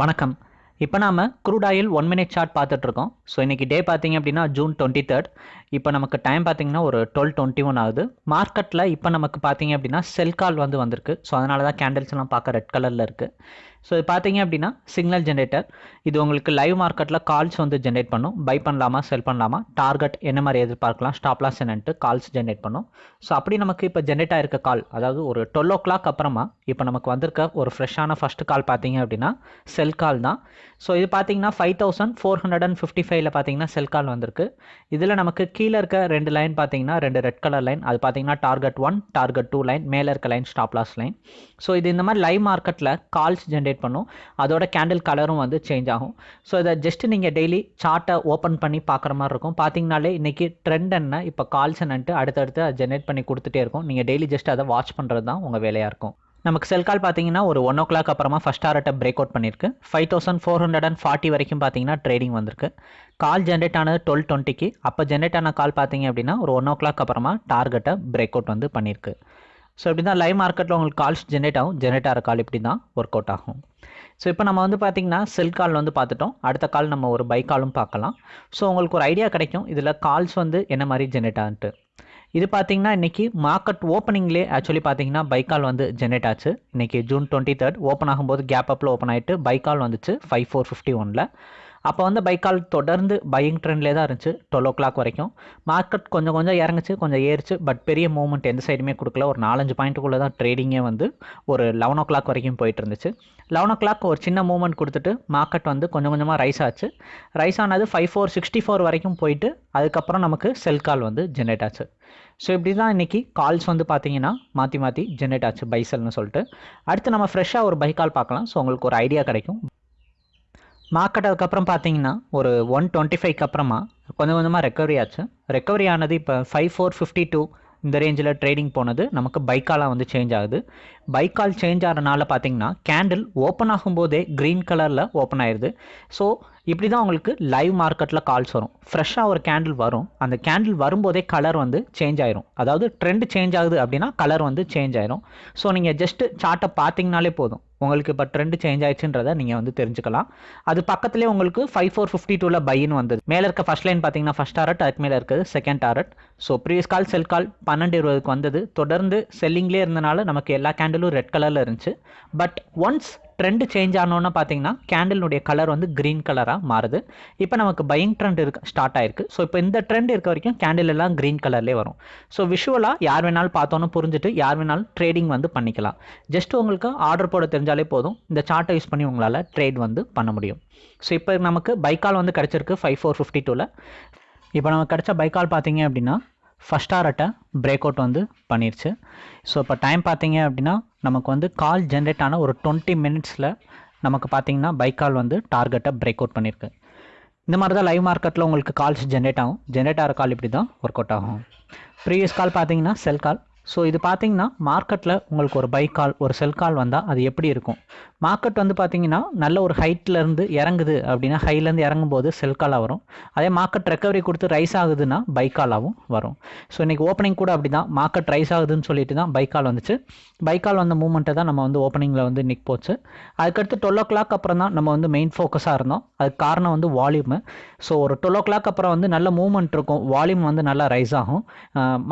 வணக்கம். இப்போ நாம crude oil one minute chart பார்த்துட்ருக்கோம். ஸோ இன்றைக்கி டே பார்த்தீங்க அப்படின்னா ஜூன் டுவெண்ட்டி தேர்ட் இப்போ நமக்கு டைம் பார்த்தீங்கன்னா ஒரு டுவெல் டுவெண்ட்டி ஒன் ஆகுது. மார்க்கெட்டில் இப்போ நமக்கு பார்த்தீங்க அப்படின்னா செல் கால் வந்து வந்திருக்கு. ஸோ அதனால தான் கேண்டில்ஸ்லாம் பார்க்க ரெட் கலரில் இருக்குது ஸோ இது பார்த்தீங்க அப்படின்னா சிக்னல் ஜென்ரேட்டர் இது உங்களுக்கு லைவ் மார்க்கெட்டில் கால்ஸ் வந்து ஜென்ரேட் பண்ணும். பை பண்ணலாமா செல் பண்ணலாமா? டார்கெட் என்ன மாதிரி எதிர்பார்க்கலாம்? ஸ்டாப்லாஸ் என்னன்ட்டு கால்ஸ் ஜென்ரேட் பண்ணும். ஸோ அப்படி நமக்கு இப்போ ஜென்ரேட் ஆகிருக்க கால் அதாவது ஒரு டுவெல் ஓ கிளாக் அப்புறமா இப்போ நமக்கு வந்திருக்க ஒரு ஃப்ரெஷ்ஷான ஃபஸ்ட்டு கால் பார்த்தீங்க அப்படின்னா செல் கால் தான். ஸோ இது பார்த்தீங்கன்னா five thousand four hundred and fifty ஃபைவ்ல பார்த்தீங்கன்னா செல் கால் வந்திருக்கு. இதில் நமக்கு கீழே இருக்க ரெண்டு லைன் பார்த்தீங்கன்னா ரெண்டு ரெட் கலர் லைன் அது பார்த்தீங்கன்னா target one target two line மேலே இருக்க லைன் ஸ்டாப்லாஸ் லைன் ஸோ இது இந்த மாதிரி லைவ் மார்க்கெட்டில் கால்ஸ் ஜென்ரேட் பண்ணும். அதோட கேண்டில் கலரும் வந்து சேஞ்ச் ஆகும். ஸோ இதை ஜஸ்ட் நீங்கள் டெய்லி சார்ட்டை ஓப்பன் பண்ணி பார்க்குற மாதிரி இருக்கும். பார்த்தீங்கனாலே இன்றைக்கி ட்ரெண்ட் என்ன இப்போ கால்ஸ் என்னன்ட்டு அடுத்தடுத்து ஜென்ரேட் பண்ணி கொடுத்துட்டே இருக்கும். நீங்கள் டெய்லி ஜஸ்ட் அதை வாட்ச் பண்ணுறது தான் உங்கள் வேலையாக இருக்கும். நமக்கு செல் கால் பார்த்தீங்கன்னா ஒரு ஒன் ஓ கிளாக் அப்புறமா ஃபஸ்ட் டாரட்டை பிரேக் அவுட் பண்ணியிருக்கு. Five thousand four hundred and forty வரைக்கும் பார்த்தீங்கன்னா ட்ரேடிங் வந்திருக்கு. கால் ஜென்ரேட் ஆனது டுவெல் டுவெண்ட்டிக்கு அப்போ ஜென்ரேட் ஆன கால் பார்த்தீங்க அப்படின்னா ஒரு ஒன் ஓ கிளாக் அப்புறமா டார்கெட்டை பிரேக் அவுட் வந்து பண்ணியிருக்கு. ஸோ இப்படி தான் லைவ் மார்க்கெட்டில் உங்களுக்கு கால்ஸ் ஜென்ரேட் ஆகும். ஜென்ரேட் ஆகிற கால் இப்படி தான் ஒர்க் அவுட் ஆகும். ஸோ இப்போ நம்ம வந்து பார்த்திங்கன்னா செல் கால் வந்து பார்த்துட்டோம். அடுத்த கால் நம்ம ஒரு பை காலும் பார்க்கலாம். ஸோ உங்களுக்கு ஒரு ஐடியா கிடைக்கும். இதில் கால்ஸ் வந்து என்ன மாதிரி ஜென்ரேட் ஆகுன்ட்டு. இது பார்த்தீங்கன்னா இன்றைக்கி மார்க்கெட் ஓப்பனிங்லேயே ஆக்சுவலி பார்த்தீங்கன்னா பைக்கால் வந்து ஜென்ரேட் ஆச்சு. இன்றைக்கி ஜூன் டுவெண்ட்டி தேர்ட் ஓப்பன் ஆகும்போது கேப் அப்பில் ஓப்பன் ஆகிட்டு பைக்கால் வந்துச்சு ஃபைவ் ஃபோர் ஃபிஃப்டி ஒனில் அப்போ வந்து பைக்கால் தொடர்ந்து பையிங் ட்ரெண்ட்லேயே தான் இருந்துச்சு. டுவெல் ஓ கிளாக் வரைக்கும். மார்க்கெட் கொஞ்சம் கொஞ்சம் இறங்குச்சு கொஞ்சம் ஏறிச்சு பட் பெரிய மூவ்மெண்ட் எந்த சைடுமே கொடுக்கல. ஒரு நாலஞ்சு பாயிண்ட்டுக்குள்ளே தான் ட்ரேடிங்கே வந்து ஒரு லெவன் ஓ கிளாக் வரைக்கும் போயிட்டு இருந்துச்சு. லெவன் ஓ கிளாக் ஒரு சின்ன மூவ்மெண்ட் கொடுத்துட்டு மார்க்கெட் வந்து கொஞ்சம் கொஞ்சமாக ரைஸ் ஆச்சு. ரைஸ் ஆனது ஃபைவ் ஃபோர் சிக்ஸ்டி ஃபோர் வரைக்கும் போயிட்டு அதுக்கப்புறம் நமக்கு செல் கால் வந்து ஜென்ரேட் ஆச்சு. ஸோ இப்படி தான் இன்றைக்கி கால்ஸ் வந்து பார்த்தீங்கன்னா மாற்றி மாற்றி ஜென்ரேட் ஆச்சு பைசல்னு சொல்லிட்டு. அடுத்து நம்ம ஃப்ரெஷ்ஷாக ஒரு பை கால் பார்க்கலாம். ஸோ உங்களுக்கு ஒரு ஐடியா கிடைக்கும். மார்க்கெட் அதுக்கப்புறம் பார்த்தீங்கன்னா ஒரு ஒன் டுவெண்ட்டி ஃபைவ்க்கு அப்புறமா கொஞ்சம் கொஞ்சமாக ரெக்கவரி ஆச்சு. ரெக்கவரி ஆனது இப்போ ஃபைவ் ஃபோர் ஃபிஃப்டி டூ இந்த ரேஞ்சில் ட்ரேடிங் போனது. நமக்கு பைக்காலாம் வந்து சேஞ்ச் ஆகுது. பைக்கால் சேஞ்ச் ஆகிறனால பார்த்தீங்கன்னா கேண்டில் ஓப்பன் ஆகும்போதே க்ரீன் கலரில் ஓப்பன் ஆயிடுது ஸோ இப்படி தான் உங்களுக்கு லைவ் மார்க்கெட்டில் கால்ஸ் வரும். ஃப்ரெஷ்ஷாக ஒரு கேண்டில் வரும். அந்த கேண்டில் வரும்போதே கலர் வந்து சேஞ்ச் ஆயிரும். அதாவது ட்ரெண்ட் சேஞ்ச் ஆகுது அப்படின்னா கலர் வந்து சேஞ்ச் ஆயிரும். ஸோ நீங்கள் ஜஸ்ட்டு சார்ட்டை பார்த்தீங்கனாலே போதும். உங்களுக்கு இப்போ ட்ரெண்ட் சேஞ்ச் ஆயிடுச்சுன்றதை நீங்கள் வந்து தெரிஞ்சுக்கலாம். அது பக்கத்துலேயே உங்களுக்கு ஃபைவ் ஃபோர் ஃபிஃப்டி டூவில் பைன்னு வந்தது. மேலே இருக்க ஃபஸ்ட் லைன் பார்த்தீங்கன்னா ஃபஸ்ட் டாரட் அதுக்கு மேலே இருக்குது second target so previous call sell call பன்னெண்டு இருபதுக்கு வந்தது. தொடர்ந்து செல்லிங்லேயே இருந்தனால நமக்கு எல்லா கேண்டிலும் ரெட் கலரில் இருந்துச்சு. பட் ஒன்ஸ் ட்ரெண்டு சேஞ்ச் ஆனோன்னு பார்த்தீங்கன்னா கேண்டிலுடைய கலர் வந்து க்ரீன் கலராக மாறுது. இப்போ நமக்கு பையிங் ட்ரெண்ட் இருக்கு ஸ்டார்ட் ஆயிருக்கு. ஸோ இப்போ இந்த ட்ரெண்ட் இருக்க வரைக்கும் கேண்டில் எல்லாம் க்ரீன் கலர்லேயே வரும். ஸோ விஷுவலாக யார் வேணாலும் பார்த்தோன்னு புரிஞ்சுட்டு யார் வேணாலும் ட்ரேடிங் வந்து பண்ணிக்கலாம். ஜஸ்ட் உங்களுக்கு ஆர்டர் போட தெரிஞ்சாலே போதும். இந்த சார்ட்டை யூஸ் பண்ணி உங்களால் ட்ரேட் வந்து பண்ண முடியும். ஸோ இப்போ நமக்கு பைக்கால் வந்து கிடச்சிருக்கு ஃபைவ் ஃபோர் ஃபிஃப்டி டூவில் இப்போ நமக்கு கிடச்ச பைக்கால் பார்த்தீங்க அப்படின்னா ஃபஸ்ட் ஆர்ட்டை பிரேக் அவுட் வந்து பண்ணிருச்சு. ஸோ இப்போ டைம் பார்த்தீங்க அப்படின்னா நமக்கு வந்து கால் ஜென்ரேட் ஆன ஒரு டுவெண்ட்டி மினிட்ஸில் நமக்கு பார்த்தீங்கன்னா பைக் கால் வந்து டார்கெட்டை பிரேக் அவுட் பண்ணியிருக்கு இந்த மாதிரி தான் லைவ் மார்க்கெட்டில் உங்களுக்கு கால்ஸ் ஜென்ரேட் ஆகும். ஜென்ரேட் ஆகிற கால் இப்படி தான் ஒர்க் அவுட் ஆகும். ப்ரீவியஸ் கால் பார்த்தீங்கன்னா செல் கால் ஸோ இது பார்த்தீங்கன்னா மார்க்கெட்டில் உங்களுக்கு ஒரு பை கால் ஒரு செல் கால் வந்தால் அது எப்படி இருக்கும்? மார்க்கெட் வந்து பார்த்தீங்கன்னா நல்ல ஒரு ஹைட்லேருந்து இறங்குது அப்படின்னா ஹைலேருந்து இறங்கும்போது செல் காலாக வரும். அதே மார்க்கெட் ரெக்கவரி கொடுத்து ரைஸ் ஆகுதுன்னா பை காலாகவும் வரும். ஸோ இன்றைக்கி ஓப்பனிங் கூட அப்படி தான் மார்க்கெட் ரைஸ் ஆகுதுன்னு சொல்லிட்டு தான் பை கால் வந்துச்சு. பை கால் வந்த மூமெண்ட்டை தான் நம்ம வந்து ஓப்பனிங்கில் வந்து இன்றைக்கி போச்சு. அதுக்கடுத்து டுவெல் ஓ கிளாக் அப்புறம் தான் நம்ம வந்து மெயின் ஃபோக்கஸாக இருந்தோம். அதுக்கு காரணம் வந்து வால்யூமு ஸோ ஒரு டுவெல் ஓ கிளாக் அப்புறம் வந்து நல்ல மூவ்மெண்ட் இருக்கும். வால்யூம் வந்து நல்லா ரைஸ் ஆகும்.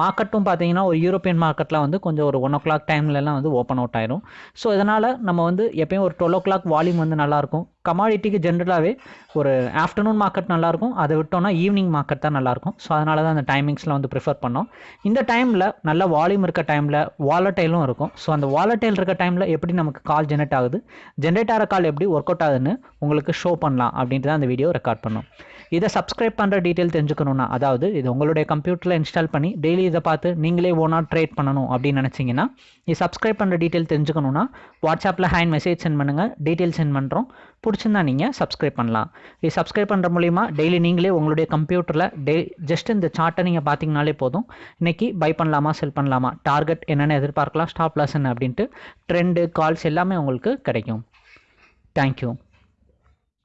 மார்க்கெட்டும் பார்த்தீங்கன்னா ஒரு யூரோப்பியன் மார்க்கெட்லாம் வந்து கொஞ்சம் ஒரு ஒன் ஓ கிளாக் டைம்லலாம் வந்து ஓப்பன் அவுட் ஆயிரும். ஸோ இதனால் நம்ம வந்து எப்பயும் ஒரு டுவெல் ஓ கிளாக் வால்யூம் வந்து நல்லாயிருக்கும் கமாடிட்டிக்கு ஜென்ரலாகவே ஒரு ஆஃப்டர்நூன் மார்க்கெட் நல்லாயிருக்கும் அதை விட்டோம்னா ஈவினிங் மார்க்கெட் தான் நல்லாயிருக்கும் ஸோ அதனால தான் அந்த டைமிங்ஸில் வந்து ப்ரிஃபர் பண்ணோம். இந்த டைமில் நல்ல வால்யூம் இருக்க டைமில் வாலட்டைலும் இருக்கும். ஸோ அந்த வாலட்டைல் இருக்க டைமில் எப்படி நமக்கு கால் ஜென்ரேட் ஆகுது? ஜென்ரேட் ஆகிற கால் எப்படி ஒர்க் அவுட் ஆகுதுன்னு உங்களுக்கு ஷோ பண்ணலாம் அப்படின்ட்டு தான் அந்த வீடியோ ரெக்கார்ட் பண்ணோம். இதை சப்ஸ்கிரைப் பண்ணுற டீட்டெயில் தெரிஞ்சுக்கணும்னா அதாவது இது உங்களுடைய கம்ப்யூட்டரில் இன்ஸ்டால் பண்ணி டெய்லி இதை பார்த்து நீங்களே ஓனாக ட்ரேட் பண்ணணும் அப்படின்னு நினச்சிங்கன்னா இது சப்ஸ்கிரைப் பண்ணுற டீட்டெயில் தெரிஞ்சுக்கணும்னா வாட்ஸ்அப்பில் ஹேண்ட் மெசேஜ் சென்ட் பண்ணுங்கள் டீட்டெயில் சென்ட் பண்ணுறோம் பிடிச்சிருந்தா நீங்கள் சப்ஸ்கிரைப் பண்ணலாம். இது சப்ஸ்கிரைப் பண்ணுற மூலிமா டெய்லி நீங்களே உங்களுடைய கம்ப்யூட்டரில் டெய் ஜஸ்ட் இந்த சார்ட்டை நீங்கள் பார்த்தீங்கனாலே போதும். இன்றைக்கி பை பண்ணலாமா செல் பண்ணலாமா டார்கெட் என்னென்ன எதிர்பார்க்கலாம் ஸ்டாப் லாஸ் என்ன அப்படின்ட்டு ட்ரெண்டு கால்ஸ் எல்லாமே உங்களுக்கு கிடைக்கும். தேங்க்யூ